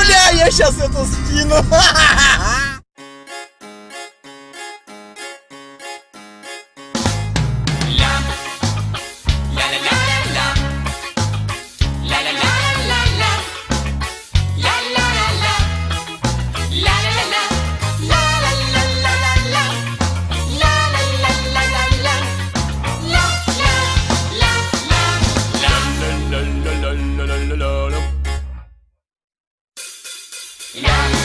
Бля, я сейчас это скину. Yeah.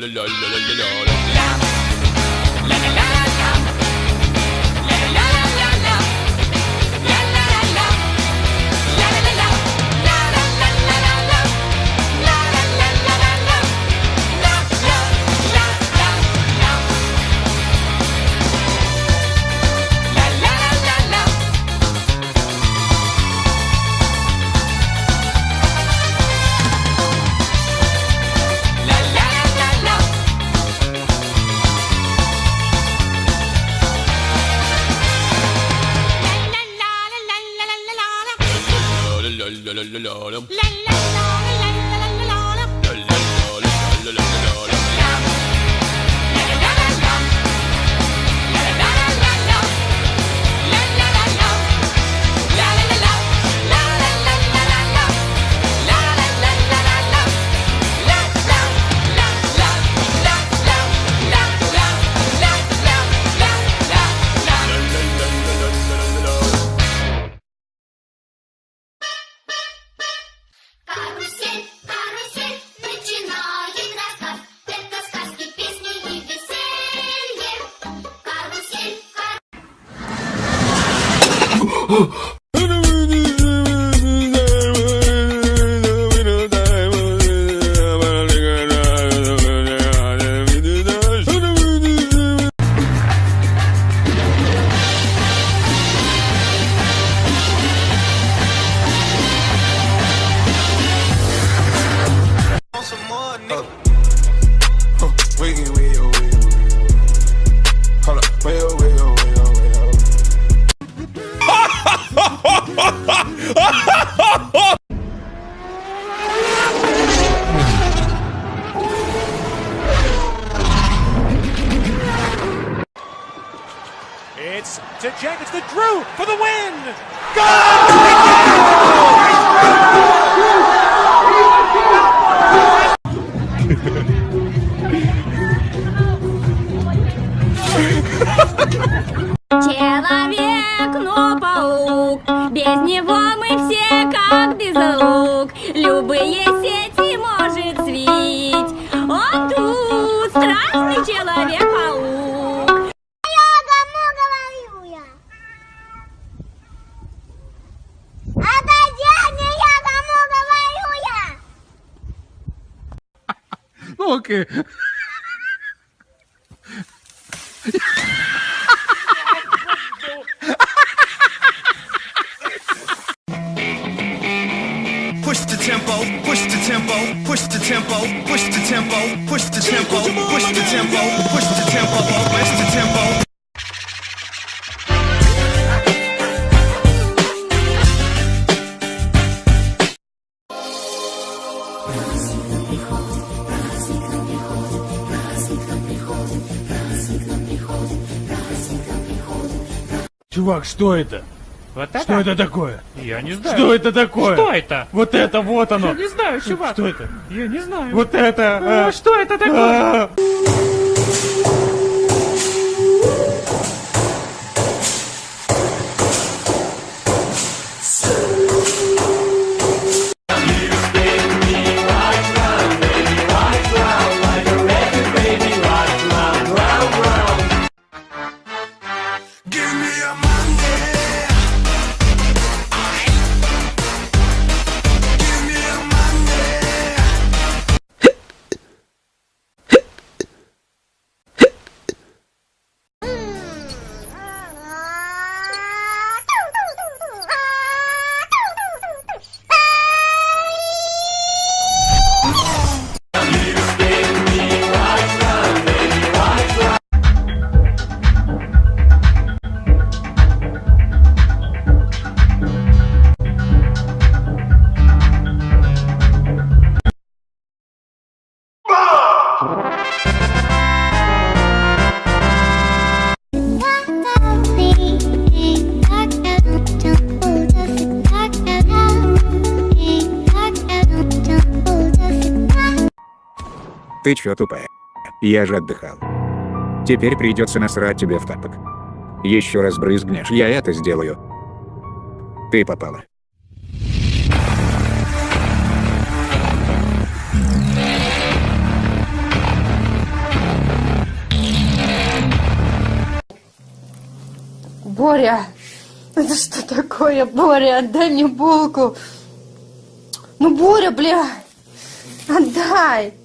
la la la la la la la oh, Человек, но паук, без него мы все как без лук. Любые сети может свить. Он тут страшный человек-паук. Я кому говорю я? Отойди от меня, я кому говорю я? Ну окей. Push the tempo, push the tempo, push the tempo, push the tempo. Чувак, что это? Вот это? Что это такое? Я не знаю. Что это такое? Что это? Вот это, вот оно. Я не знаю, чувак. Что это? Я не знаю. Вот это. А, а. что это такое? А. Ты чё тупая? Я же отдыхал. Теперь придется насрать тебе в тапок. Еще раз брызгнешь, я это сделаю. Ты попала. Боря, это что такое, Боря? Отдай мне булку. Ну, Боря, бля, отдай.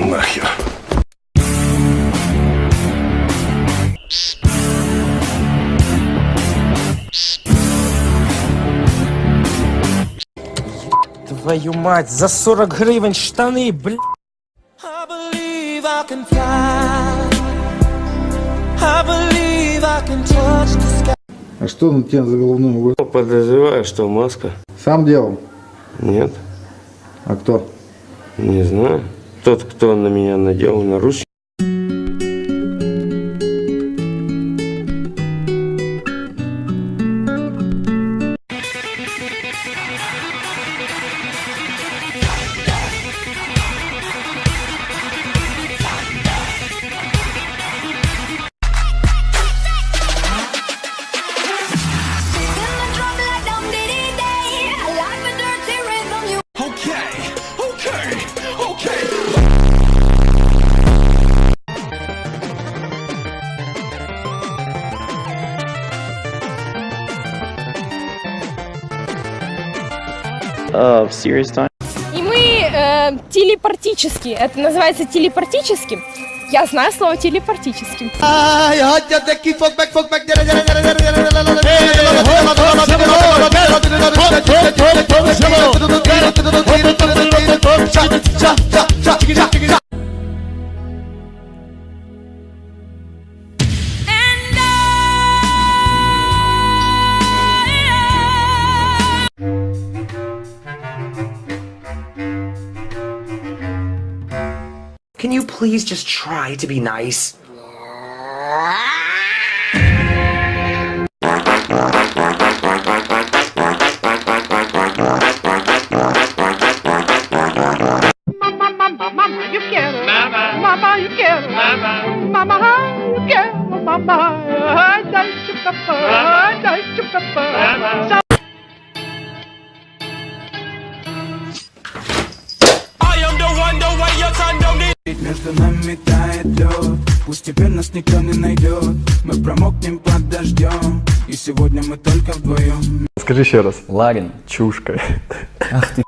Ну нахер. Твою мать, за 40 гривен штаны, бля. А что на тебя за головную убор? Подозреваю, что маска. Сам делал? Нет, А кто? не знаю. Тот, кто на меня надел. Okay, И мы э, телепортически, это называется телепортическим. Я знаю слово телепортическим. Ay, Can you please just try to be nice? I am the one, the way your don't need. Между нами тает лед Пусть теперь нас никто не найдет Мы промокнем под дождем И сегодня мы только вдвоем Скажи еще раз. Ларин. Чушка. Ах ты.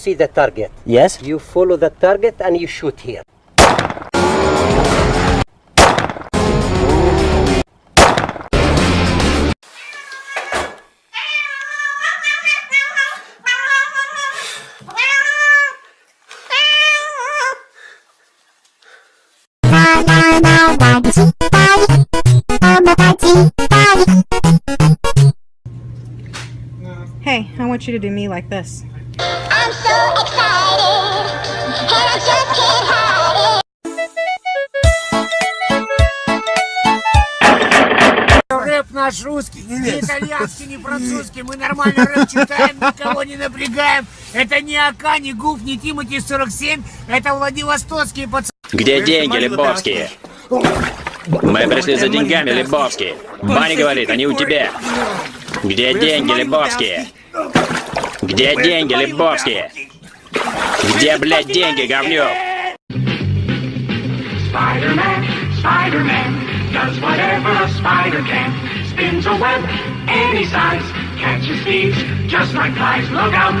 see the target. Yes. You follow the target and you shoot here. Hey, I want you to do me like this. Рэп наш русский, не итальянский, не французский. Мы нормально рэп читаем, никого не напрягаем. Это не АК, не ГУФ, не Тимати 47. Это Владивостокские пацаны. Где деньги, Лебовские? Мы пришли за деньгами, Лебовские. Баня говорит, они у тебя. Где деньги, Лебовские? Где деньги, Лебовские? Где, блядь, деньги, говнюк? Spider-Man, Spider-Man does whatever a spider can. Spins a web any size, catches thieves just like flies. Look out!